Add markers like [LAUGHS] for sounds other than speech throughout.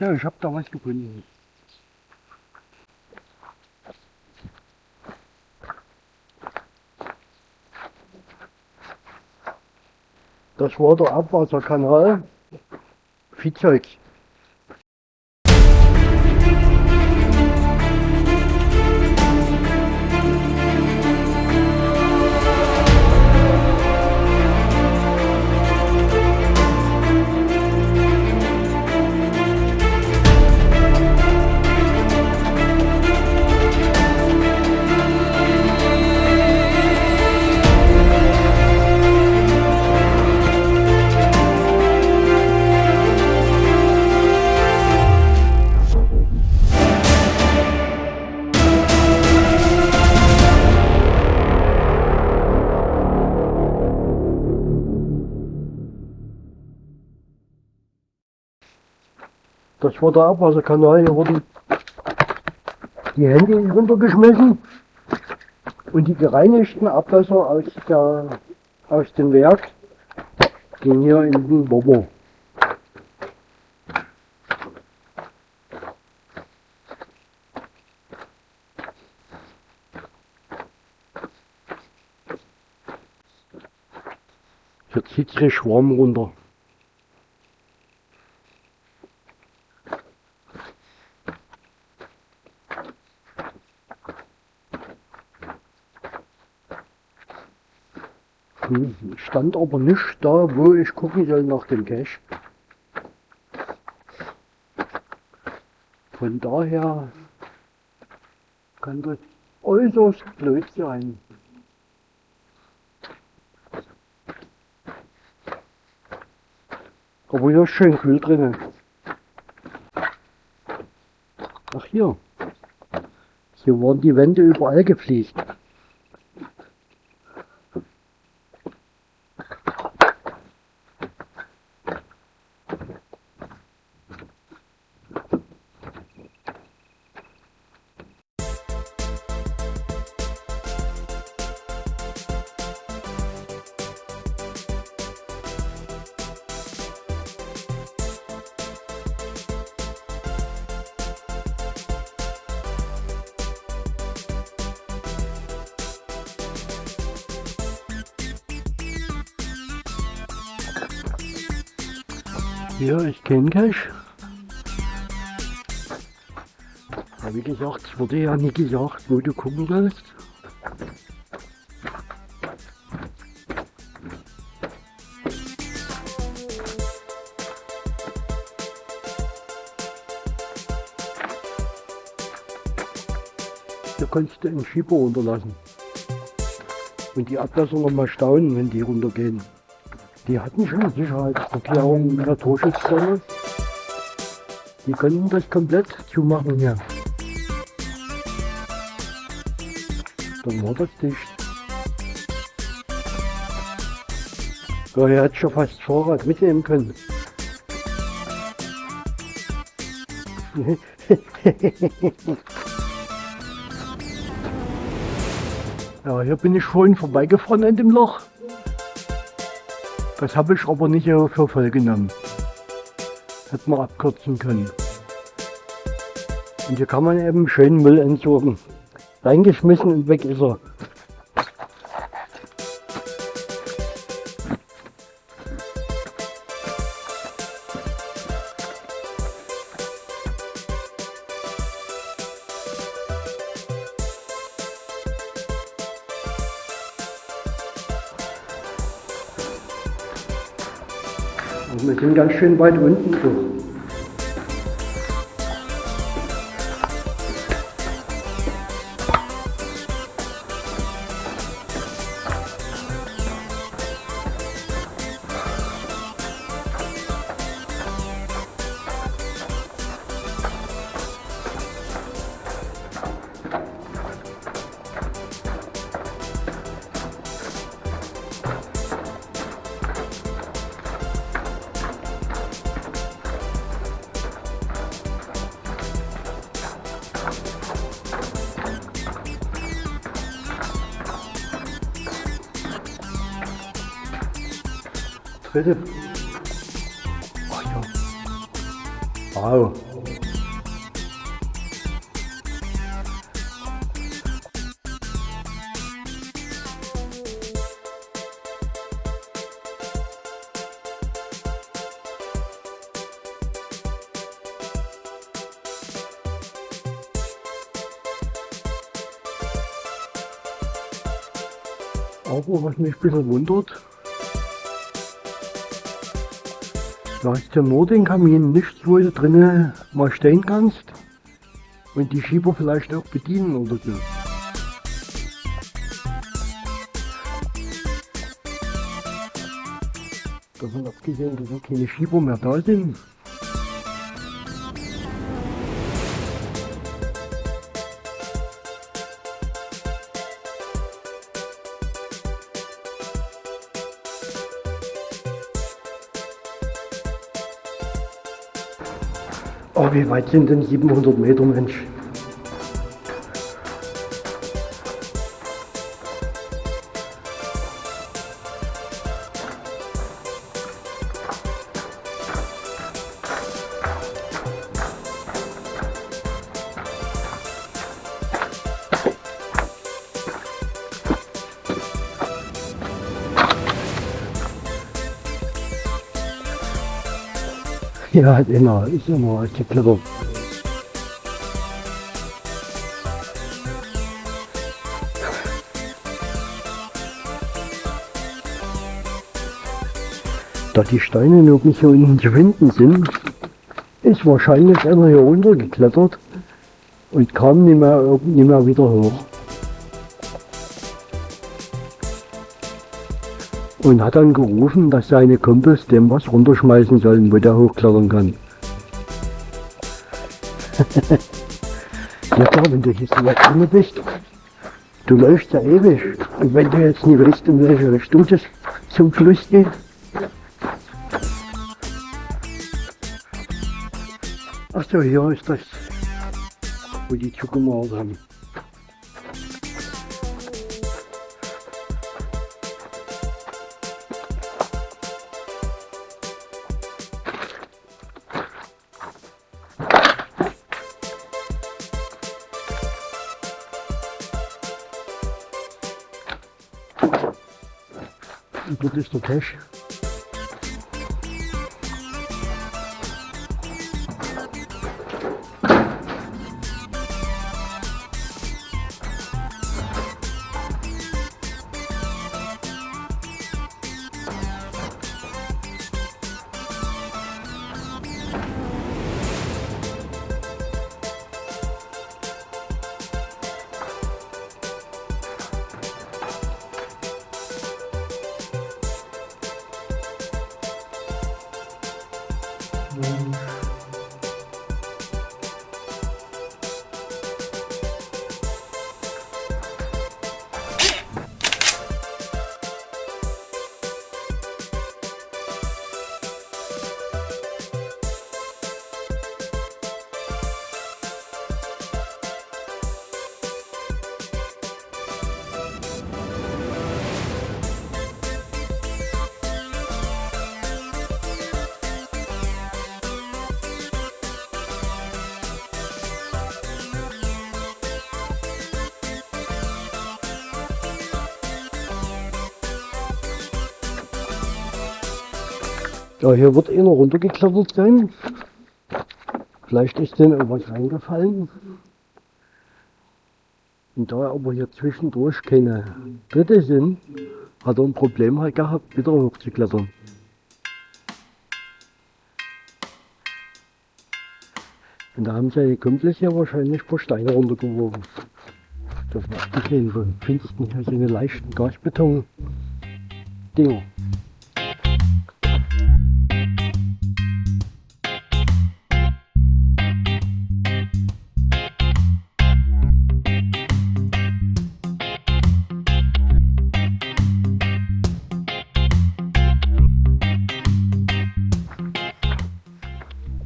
Ja, ich habe da was gefunden. Das war der Abwasserkanal Viehzeug. War der Abwasserkanal, hier wurden die Hände runtergeschmissen und die gereinigten Abwässer aus, der, aus dem Werk gehen hier in den Bobo. Hier zieht sich Schwarm runter. Stand aber nicht da, wo ich gucken soll nach dem Cache. Von daher kann das äußerst blöd sein. Aber hier ist schön kühl drinnen. Ach hier. Hier waren die Wände überall gefliest. Ja, ich kenne Cash. Aber wie gesagt, es wurde ja nie gesagt, wo du gucken sollst. Da kannst du einen Schieber runterlassen. Und die Abwässer noch mal staunen, wenn die runtergehen. Die hatten schon Sicherheitserklärung in der Torschutzzone. Die können das komplett zumachen hier. Dann war das dicht. Ja, er hat schon fast Fahrrad mitnehmen können. [LAUGHS] ja, hier bin ich vorhin vorbeigefahren an dem Loch. Das habe ich aber nicht für voll genommen. Hätte man abkürzen können. Und hier kann man eben schön Müll entsorgen. Reingeschmissen und weg ist er. Schön weit unten so. Ja. Wow. Aber was mich ein bisschen wundert, hast du nur den Kamin, nichts, wo du drinnen mal stehen kannst und die Schieber vielleicht auch bedienen oder so. Davon abgesehen, dass auch keine Schieber mehr da sind. Wie weit sind denn 700 Meter, Mensch? Ja, immer, ist immer geklettert. Da die Steine nirgends hier unten zu finden sind, ist wahrscheinlich einer hier runtergeklettert und kam nicht mehr, nicht mehr wieder hoch. Und hat dann gerufen, dass seine Kumpels dem was runterschmeißen sollen, wo der hochklettern kann. [LAUGHS] ja klar, wenn du hier so weit drin bist, du läufst ja ewig. Und wenn du jetzt nicht weißt, in welche Richtung das zum Fluss geht, Ach so, hier ist das, wo die zugemauert haben. Und dort Ja, hier wird einer runtergeklettert sein. Vielleicht ist denen irgendwas reingefallen. Und da aber hier zwischendurch keine Tritte sind, hat er ein Problem halt gehabt, wieder hochzuklettern. Und da haben seine Kumpels ja wahrscheinlich ein paar Steine runtergeworfen. Das war abgesehen von Pfingsten hier so eine leichten Gasbeton-Dinger.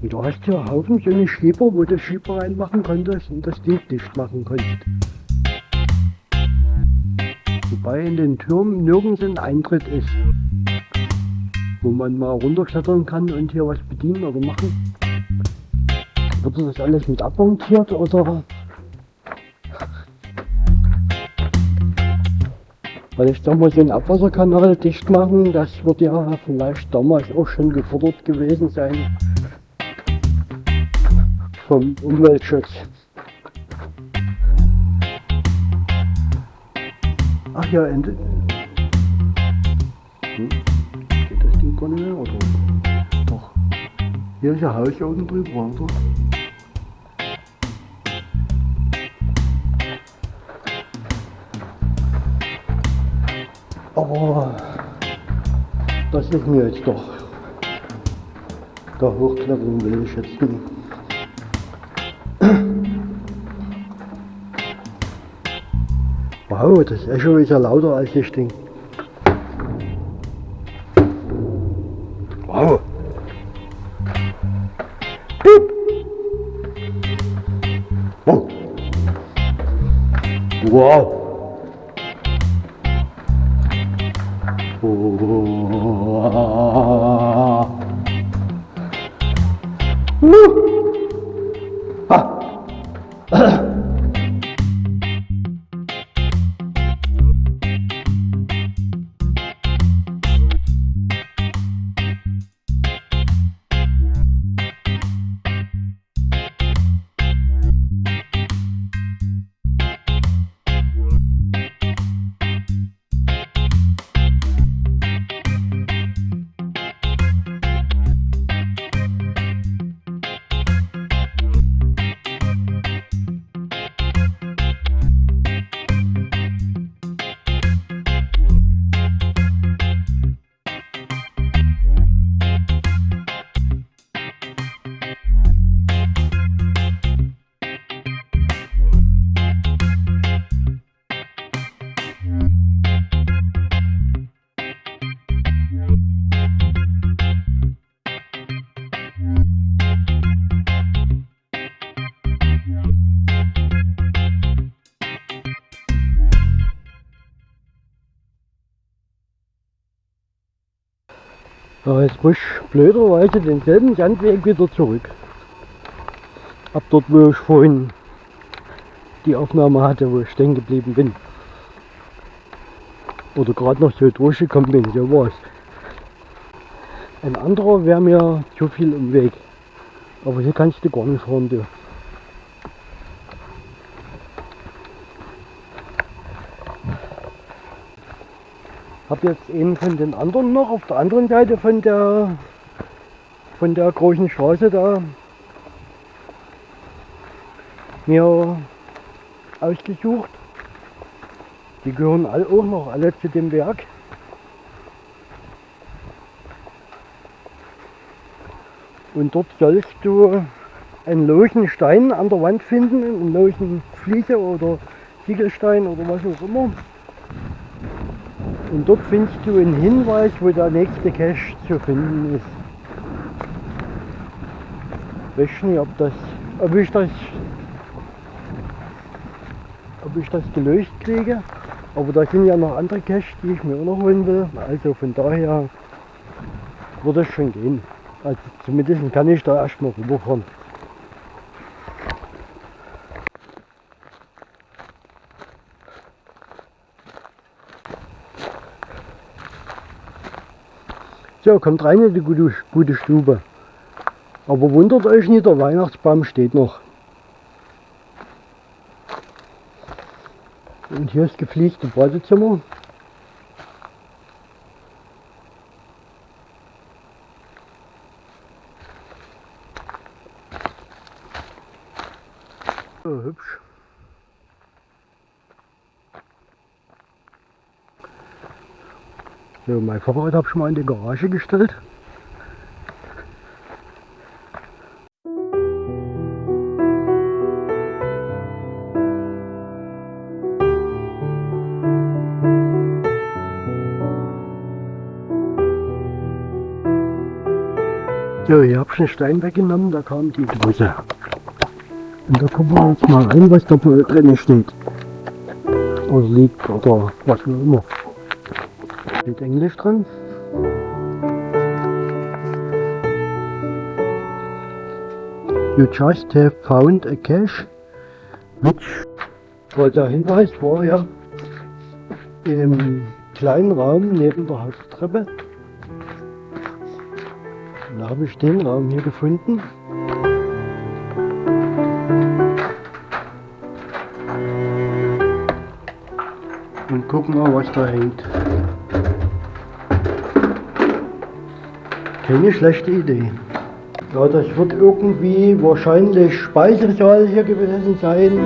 Und da hast du einen Haufen so eine Schieber, wo du Schieber reinmachen konntest und das Ding dicht machen konntest. Wobei in den Türmen nirgends ein Eintritt ist, wo man mal runterklettern kann und hier was bedienen oder machen. Wurde das alles mit abmontiert oder? Weil ich sag mal, so einen Abwasserkanal dicht machen, das wird ja vielleicht damals auch schon gefordert gewesen sein vom Umweltschutz. Ach ja, Ende. Hm? Geht das Ding gar nicht mehr, oder? Doch. Hier ist ein Haus unten drüber, oder? Aber das ist mir jetzt doch. Da hochklettern will ich jetzt nicht. Wow, das Echo ist ja lauter als ich denke. Wow. Piep. Wow. Wow. Aber jetzt muss ich blöderweise denselben Sandweg wieder zurück. Ab dort, wo ich vorhin die Aufnahme hatte, wo ich stehen geblieben bin. Oder gerade noch so durchgekommen bin, so war es. Ein anderer wäre mir zu viel im Weg. Aber hier kannst du gar nicht fahren, du. Jetzt eben von den anderen noch auf der anderen Seite von der von der großen Straße da mir ausgesucht. Die gehören all auch noch alle zu dem Werk. Und dort sollst du einen losen Stein an der Wand finden, einen losen Fliese oder Ziegelstein oder was auch immer. Und dort findest du einen Hinweis, wo der nächste Cache zu finden ist. Ich weiß nicht, ob, das, ob, ich das, ob ich das gelöst kriege. Aber da sind ja noch andere Caches, die ich mir auch noch holen will. Also von daher wird es schon gehen. Also zumindest kann ich da erstmal rüberfahren. So, kommt rein in die gute, gute Stube. Aber wundert euch nicht, der Weihnachtsbaum steht noch. Und hier ist gepflegte Badezimmer. So, hübsch. So, mein Fahrrad habe ich mal in die Garage gestellt. So, hier habe ich einen Stein weggenommen, da kam die Dose. Und da gucken wir jetzt mal rein, was da drin steht. Oder liegt oder was auch immer. Steht Englisch dran. You just have found a cache. Which, der Hinweis war ja im kleinen Raum neben der Haupttreppe. Da habe ich den Raum hier gefunden. Und gucken mal, was da hängt. Keine schlechte Idee. Ja, das wird irgendwie wahrscheinlich Speisesaal hier gewesen sein.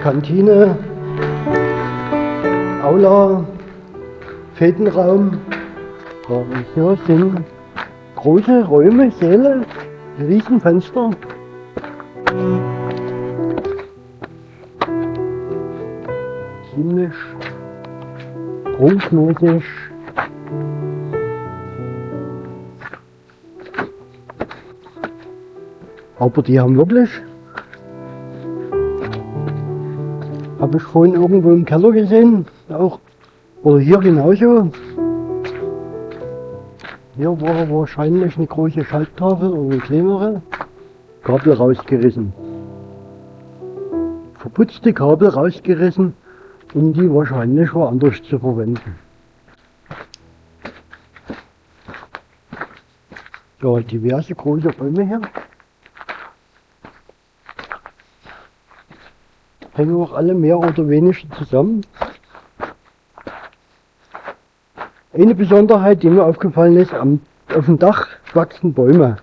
Kantine, Aula, Fädenraum. Ja, hier sind große Räume, Säle, Riesenfenster. Ziemlich prunkmäßig. Aber die haben wirklich, habe ich vorhin irgendwo im Keller gesehen, auch, oder hier genauso. Hier war wahrscheinlich eine große Schalttafel oder eine kleinere, Kabel rausgerissen. Verputzte Kabel rausgerissen, um die wahrscheinlich woanders zu verwenden. Ja, diverse große Räume hier. Hängen auch alle mehr oder weniger zusammen. Eine Besonderheit, die mir aufgefallen ist, am, auf dem Dach wachsen Bäume.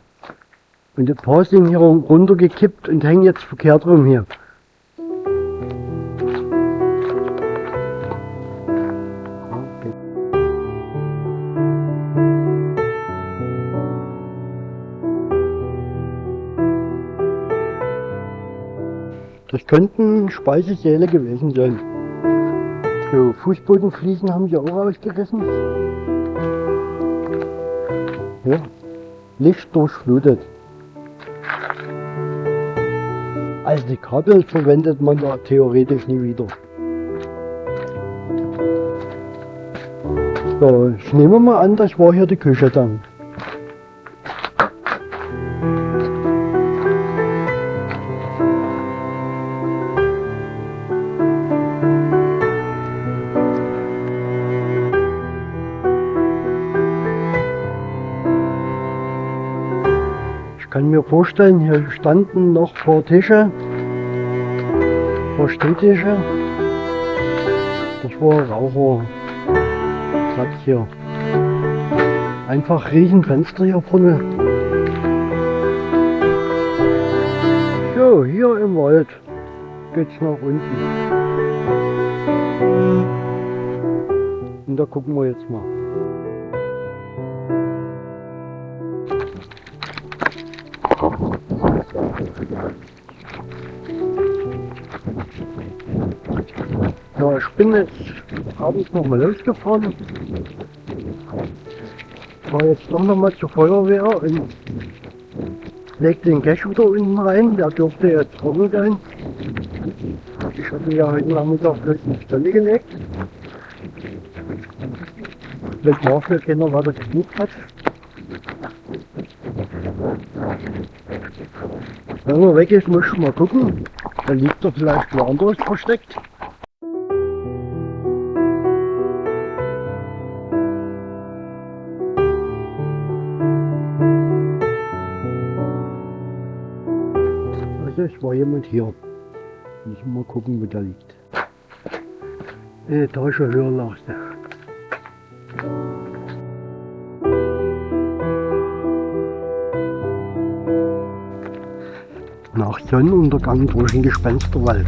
Und ein paar sind hier runtergekippt und hängen jetzt verkehrt rum hier. Das könnten Speisesäle gewesen sein. So, Fußbodenfliesen haben sie auch ausgerissen. Ja, Licht durchflutet. Also die Kabel verwendet man da theoretisch nie wieder. So, ich nehme mal an, das war hier die Küche dann. Vorstellen, hier standen noch paar Tische, paar Stehtische. Das war Raucherplatz hier. Einfach Riesenfenster hier vorne. So, hier im Wald geht's nach unten. Und da gucken wir jetzt mal. Ja, ich bin jetzt abends nochmal losgefahren. War jetzt doch nochmal zur Feuerwehr und leg den Cash wieder unten rein. Der dürfte jetzt trocken sein. Ich hatte ja heute Nachmittag bloß eine Stelle gelegt. Wenn dafür keiner weiter gesucht hat. Wenn er weg ist, muss ich mal gucken. Dann liegt er vielleicht woanders versteckt. Also es war jemand hier. Müssen wir mal gucken, wo der liegt. Eine Etage höher lag. Sonnenuntergang durch den Gespensterwald.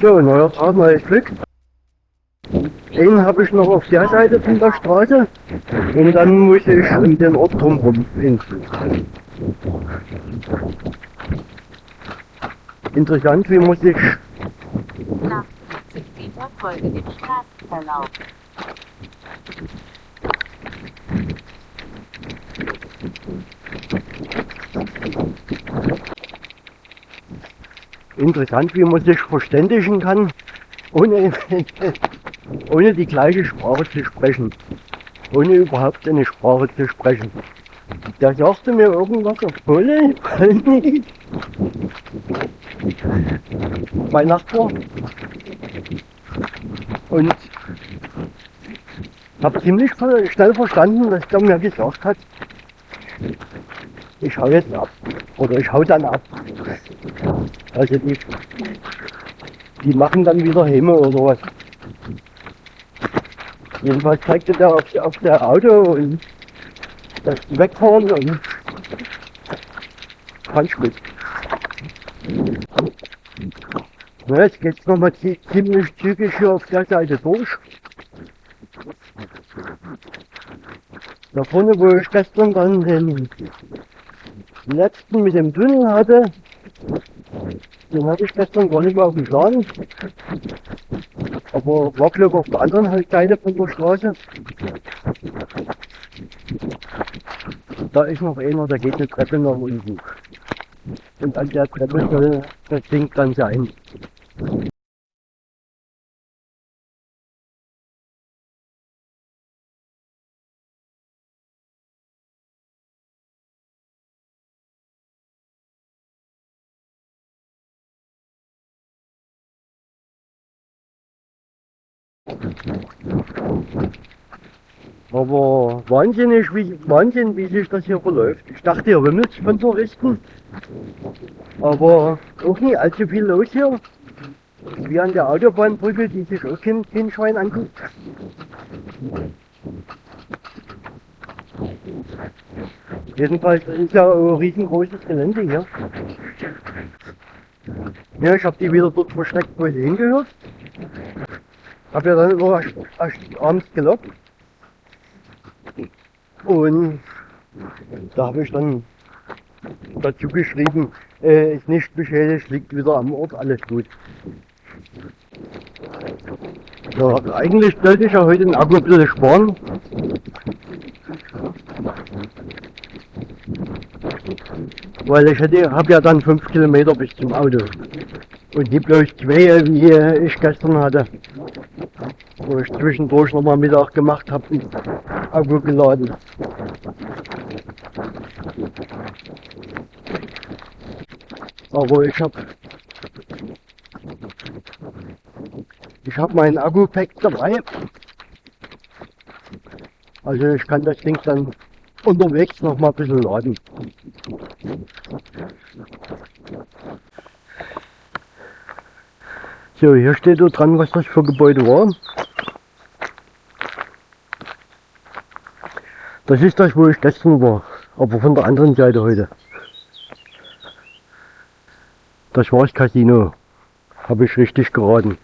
So, neuer Tag, neues Glück. Den habe ich noch auf der Seite von der Straße und dann muss ich um den Ort drumherum. Interessant, wie muss ich Nach 50 Meter folge dem Straßenverlauf. Interessant, wie man sich verständigen kann, ohne, [LAUGHS] ohne die gleiche Sprache zu sprechen. Ohne überhaupt eine Sprache zu sprechen. Der sagte mir irgendwas auf Polnisch. [LAUGHS] Mein Nachbar. Und habe ziemlich schnell verstanden, dass der mir gesagt hat, ich hau jetzt ab. Oder ich hau dann ab. Also die, die machen dann wieder Häme oder was. Jedenfalls zeigte der auf, auf der Auto und das Wegfahren und gut. Na, jetzt geht's nochmal ziemlich zügig hier auf der Seite durch. Da vorne, wo ich gestern dann den letzten mit dem Tunnel hatte, den hatte ich gestern gar nicht mehr auf dem Plan. Aber war glaube auf der anderen Seite von der Straße. Da ist noch einer, da geht eine Treppe nach unten. Und an der Treppe soll das Ding dann sein. Aber wahnsinnig, wie, Wahnsinn, wie sich das hier verläuft. Ich dachte, ihr wimmelt von Touristen. Aber auch nicht allzu viel los hier. Wie an der Autobahnbrücke, die sich auch kein, kein Schwein anguckt. Jedenfalls ist ja ein riesengroßes Gelände hier. Ja, ich habe die wieder dort versteckt, wo sie hingehört. Hab ja dann immer abends gelockt. Und da habe ich dann dazu geschrieben, äh, ist nicht beschädigt, liegt wieder am Ort, alles gut. Ja, eigentlich sollte ich ja heute den Akku ein bisschen sparen. Weil ich habe ja dann 5 Kilometer bis zum Auto. Und nicht bloß zwei, wie ich gestern hatte. Wo ich zwischendurch nochmal Mittag gemacht habe und Akku geladen. Aber ich habe ich habe meinen Akku-Pack dabei. Also ich kann das Ding dann unterwegs noch mal ein bisschen laden. So, hier steht dran, was das für Gebäude war. Das ist das, wo ich gestern war, aber von der anderen Seite heute. Das war das Casino. Habe ich richtig geraten.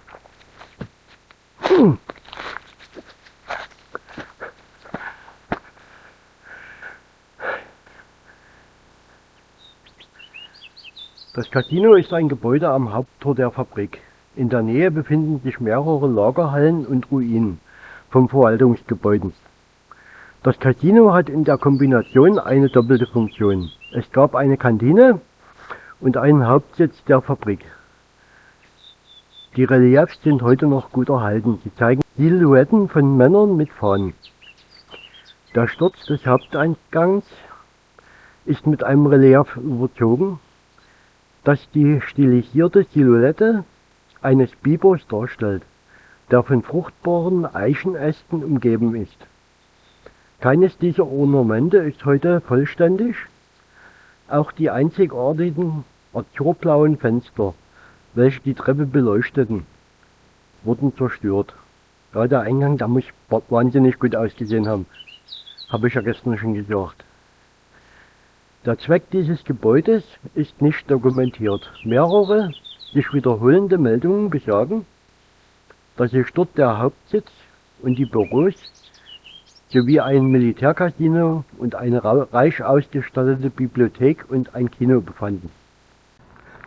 Das Casino ist ein Gebäude am Haupttor der Fabrik. In der Nähe befinden sich mehrere Lagerhallen und Ruinen von Verwaltungsgebäuden. Das Casino hat in der Kombination eine doppelte Funktion. Es gab eine Kantine und einen Hauptsitz der Fabrik. Die Reliefs sind heute noch gut erhalten. Sie zeigen Silhouetten von Männern mit Fahnen. Der Sturz des Haupteingangs ist mit einem Relief überzogen, das die stilisierte Silhouette eines Bibers darstellt, der von fruchtbaren Eichenästen umgeben ist. Keines dieser Ornamente ist heute vollständig. Auch die einzigartigen azurblauen Fenster, welche die Treppe beleuchteten, wurden zerstört. Ja, der Eingang, der muss wahnsinnig gut ausgesehen haben. Habe ich ja gestern schon gesagt. Der Zweck dieses Gebäudes ist nicht dokumentiert. Mehrere Sich wiederholende Meldungen besagen, dass sich dort der Hauptsitz und die Büros sowie ein Militärcasino und eine reich ausgestattete Bibliothek und ein Kino befanden.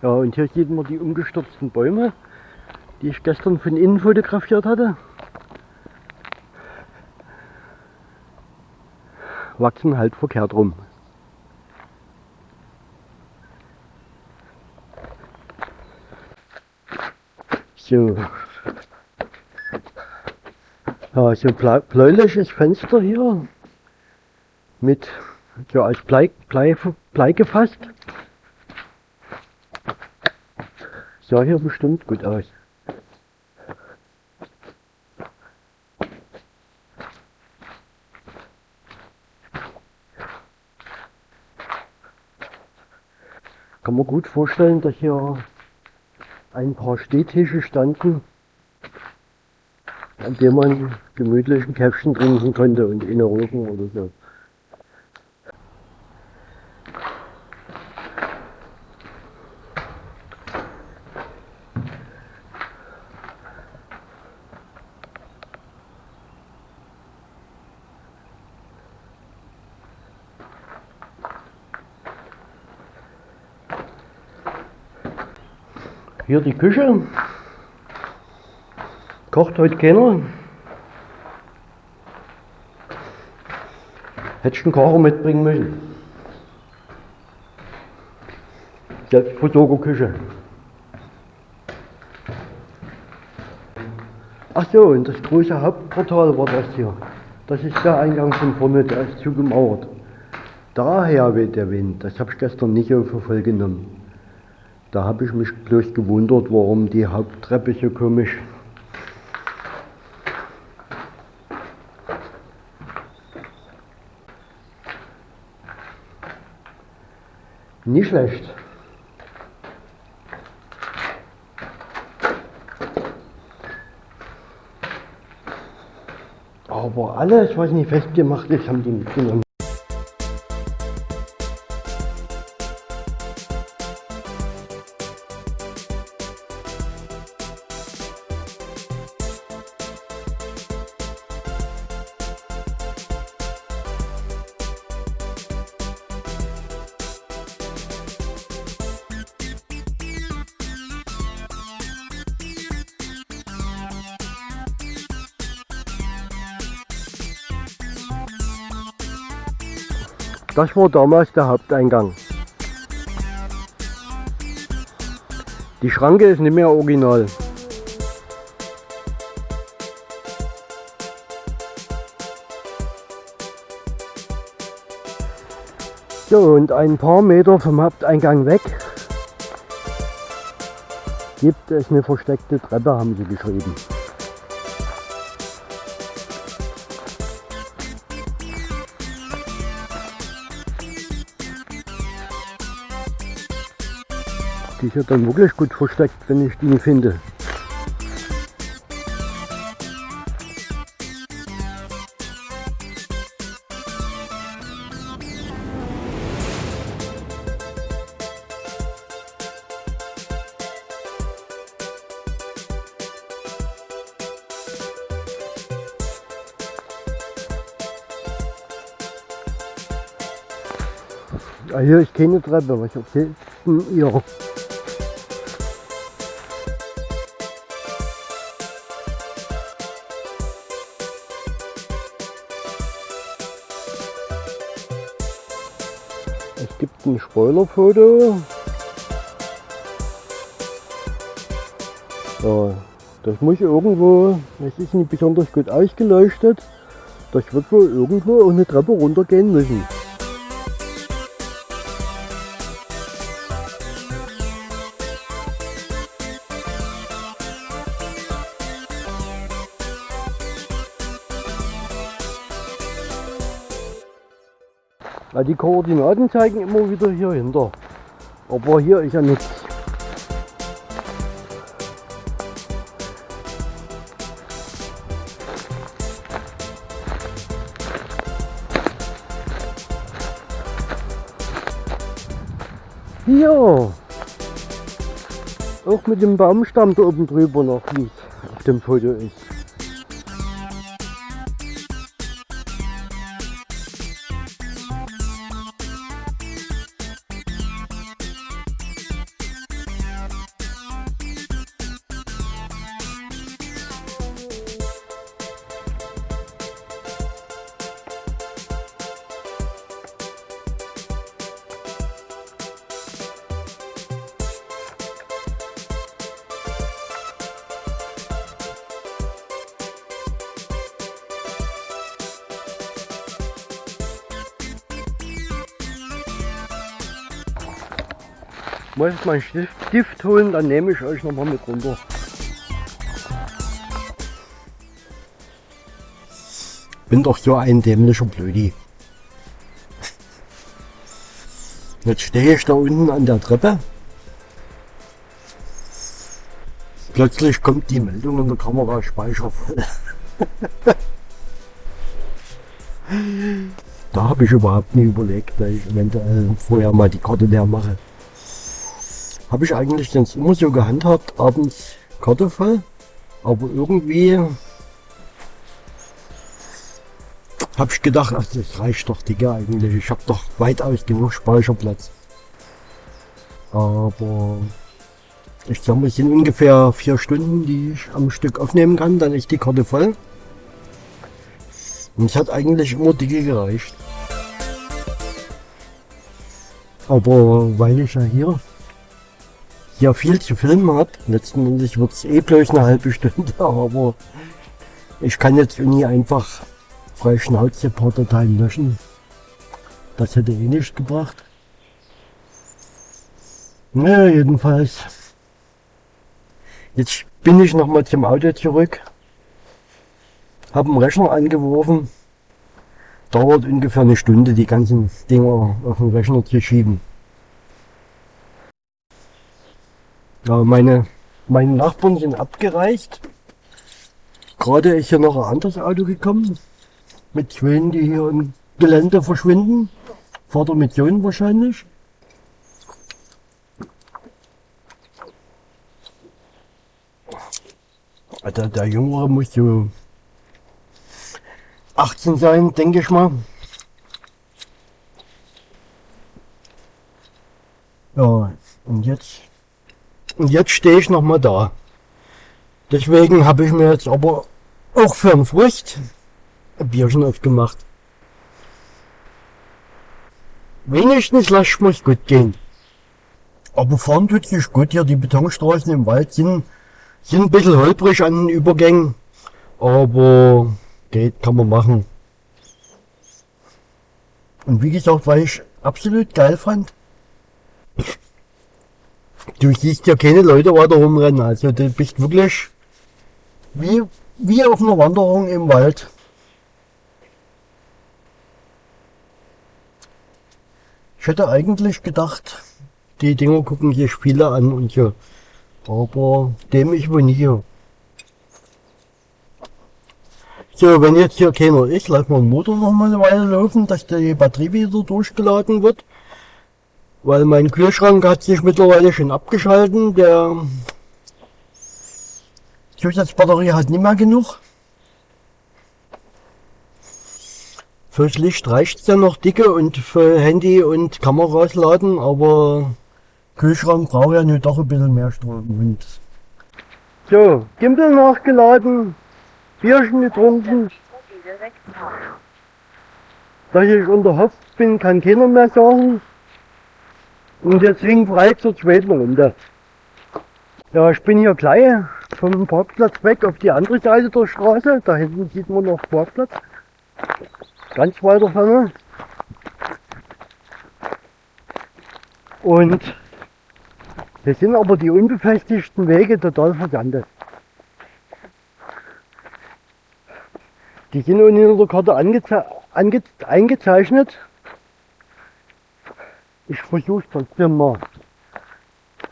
Ja, und hier sieht man die umgestürzten Bäume, die ich gestern von innen fotografiert hatte. Wachsen halt verkehrt rum. So. Ja, so ein bläuliches Fenster hier mit so als Blei, Blei, Blei gefasst. Sah hier bestimmt gut aus. Kann man gut vorstellen, dass hier ein paar Stehtische standen, an dem man gemütlich ein Käffchen trinken konnte und inne rufen oder so. Hier die Küche. Kocht heute keiner. Hättest du einen Kocher mitbringen müssen. Selbstversorgerküche. Ach so, und das große Hauptportal war das hier. Das ist der Eingang von vorne, der ist zugemauert. Daher weht der Wind. Das habe ich gestern nicht für voll genommen. Da habe ich mich bloß gewundert, warum die Haupttreppe so komisch Nicht schlecht. Aber alles, was nicht festgemacht ist, haben die mitgenommen. Das war damals der Haupteingang. Die Schranke ist nicht mehr original. So, und ein paar Meter vom Haupteingang weg gibt es eine versteckte Treppe, haben sie geschrieben. Die ist ja dann wirklich gut versteckt, wenn ich die finde. Ah, hier ist keine Treppe, was erzählt denn ihr? Es gibt ein Spoilerfoto. Ja, das muss irgendwo, es ist nicht besonders gut ausgeleuchtet. Das wird wohl irgendwo auch eine Treppe runtergehen müssen. Koordinaten zeigen immer wieder hier hinter. Aber hier ist ja nichts. Hier. Auch mit dem Baumstamm da oben drüber noch, wie es auf dem Foto ist. Muss ich meinen Stift, Stift holen, dann nehme ich euch nochmal mit runter. Bin doch so ein dämlicher Blödi. Jetzt stehe ich da unten an der Treppe. Plötzlich kommt die Meldung in der Kamera Speicher voll. [LAUGHS] da habe ich überhaupt nie überlegt, dass ich eventuell vorher mal die Karte leer mache. Habe ich eigentlich sonst immer so gehandhabt, abends Karte voll. Aber irgendwie habe ich gedacht, ach, das reicht doch, Digga, eigentlich. Ich habe doch weitaus genug Speicherplatz. Aber ich sag mal, es sind ungefähr vier Stunden, die ich am Stück aufnehmen kann. Dann ist die Karte voll. Und es hat eigentlich immer dicke gereicht. Aber weil ich ja hier ja viel zu filmen habe. Letztendlich wird es eh bloß eine halbe Stunde, [LAUGHS] aber ich kann jetzt nie einfach frei Schnauze paar Dateien löschen. Das hätte eh nicht gebracht. Naja, jedenfalls. Jetzt bin ich nochmal zum Auto zurück. Habe einen Rechner angeworfen. Dauert ungefähr eine Stunde, die ganzen Dinger auf den Rechner zu schieben. Ja, meine, meine Nachbarn sind abgereist. Gerade ist hier noch ein anderes Auto gekommen. Mit Schwänen, die hier im Gelände verschwinden. Vater mit Sohn wahrscheinlich. Der, der Jüngere muss so 18 sein, denke ich mal. Ja, und jetzt und jetzt stehe ich noch mal da. Deswegen habe ich mir jetzt aber auch für einen Frust ein Bierchen aufgemacht. Wenigstens lass muss gut gehen. Aber fahren tut sich gut hier. Die Betonstraßen im Wald sind, sind ein bisschen holprig an den Übergängen. Aber geht, kann man machen. Und wie gesagt, weil ich absolut geil fand, Du siehst ja keine Leute weiter rumrennen. Also du bist wirklich wie, wie auf einer Wanderung im Wald. Ich hätte eigentlich gedacht, die Dinger gucken sich viele an und so. Aber dem ich wohl nicht. So, wenn jetzt hier keiner ist, lassen wir den Motor noch mal eine Weile laufen, dass die Batterie wieder durchgeladen wird. Weil mein Kühlschrank hat sich mittlerweile schon abgeschalten. Der Zusatzbatterie hat nicht mehr genug. Fürs Licht reicht es ja noch dicke und für Handy und Kameras laden, aber Kühlschrank braucht ja nur doch ein bisschen mehr Strom. So, Gimbal nachgeladen, Bierchen getrunken. Dass ich unter Hopf bin, kann keiner mehr sagen. Und jetzt deswegen frei zur zweiten Runde. Ja, ich bin hier gleich vom Parkplatz weg auf die andere Seite der Straße. Da hinten sieht man noch Parkplatz. Ganz weiter vorne. Und das sind aber die unbefestigten Wege total versandet. Die sind unten in der Karte angeze ange eingezeichnet ich versuche trotzdem mal.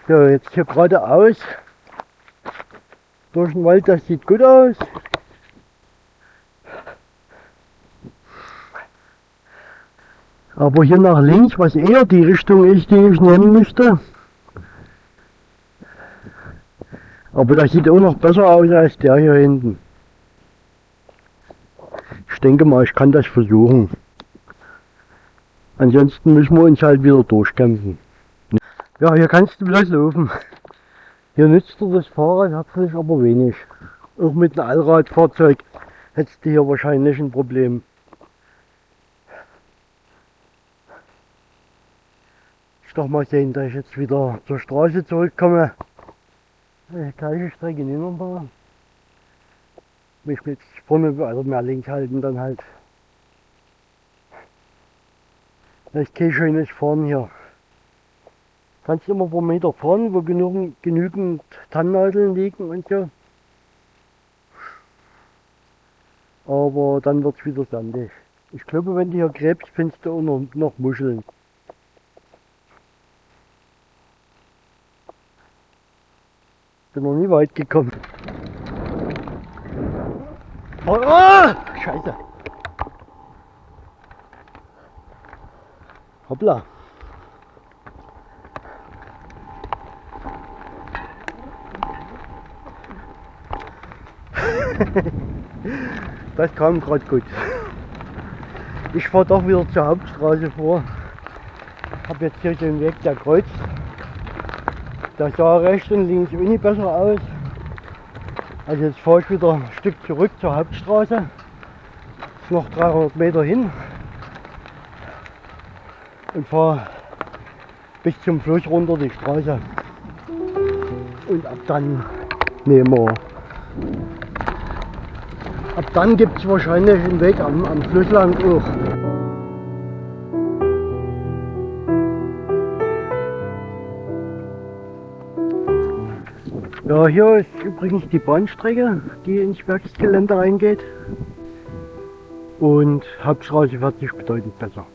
So, jetzt hier geradeaus. Durch den Wald, das sieht gut aus. Aber hier nach links, was eher die Richtung ist, die ich nehmen müsste. Aber der sieht auch noch besser aus als der hier hinten. Ich denke mal, ich kann das versuchen. Ansonsten müssen wir uns halt wieder durchkämpfen. Ja, hier kannst du bloß laufen. Hier nützt dir das Fahrrad herzlich aber wenig. Auch mit einem Allradfahrzeug hättest du hier wahrscheinlich ein Problem. Ich doch mal sehen, dass ich jetzt wieder zur Straße zurückkomme. Die gleiche Strecke nicht nochmal. Mich jetzt vorne also mehr links halten, dann halt. Das ist kein schönes Fahren hier. Kannst immer ein paar Meter fahren, wo genügend, genügend Tannennadeln liegen und so. Aber dann wird es wieder sandig. Ich glaube, wenn du hier gräbst, findest du auch noch, noch Muscheln. Bin noch nie weit gekommen. Oh, oh, Scheiße. Hoppla. [LAUGHS] das kam gerade gut. Ich fahre doch wieder zur Hauptstraße vor. Habe jetzt hier den Weg, der kreuzt. Der sah rechts und links wenig besser aus. Also jetzt fahre ich wieder ein Stück zurück zur Hauptstraße. Ist noch 300 Meter hin. Und fahre bis zum Fluss runter die Straße. Und ab dann nehmen wir. Ab dann gibt es wahrscheinlich einen Weg am, am Fluss auch. Ja, hier ist übrigens die Bahnstrecke, die ins Werksgelände reingeht. Und Hauptstraße fährt sich bedeutend besser.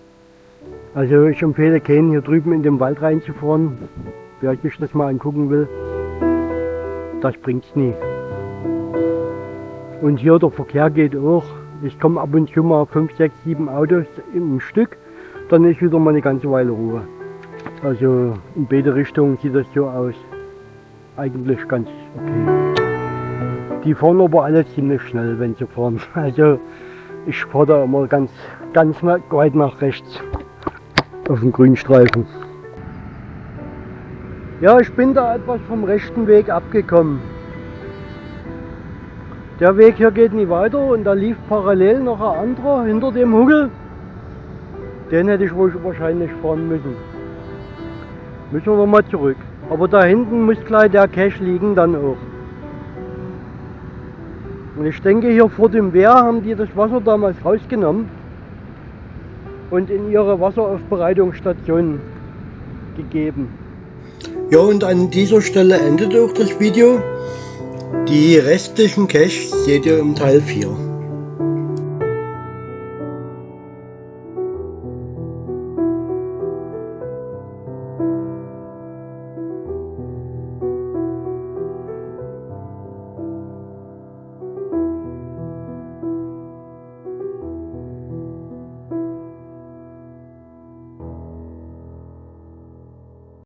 Also ich empfehle keinen hier drüben in den Wald reinzufahren, wer sich das mal angucken will. Das bringt's nie. Und hier der Verkehr geht auch. Ich komme ab und zu mal 5, 6, 7 Autos im Stück, dann ist wieder mal eine ganze Weile Ruhe. Also in beide Richtungen sieht das so aus eigentlich ganz okay. Die fahren aber alle ziemlich schnell, wenn sie fahren. [LAUGHS] Also ich fahre da immer ganz, ganz weit nach rechts auf dem Grünstreifen. Ja, ich bin da etwas vom rechten Weg abgekommen. Der Weg hier geht nicht weiter und da lief parallel noch ein anderer hinter dem Hügel. Den hätte ich wohl wahrscheinlich fahren müssen. Müssen wir nochmal zurück. Aber da hinten muss gleich der Cache liegen dann auch. Und ich denke hier vor dem Wehr haben die das Wasser damals rausgenommen und in ihre Wasseraufbereitungsstation gegeben. Ja und an dieser Stelle endet auch das Video. Die restlichen Caches seht ihr im Teil 4.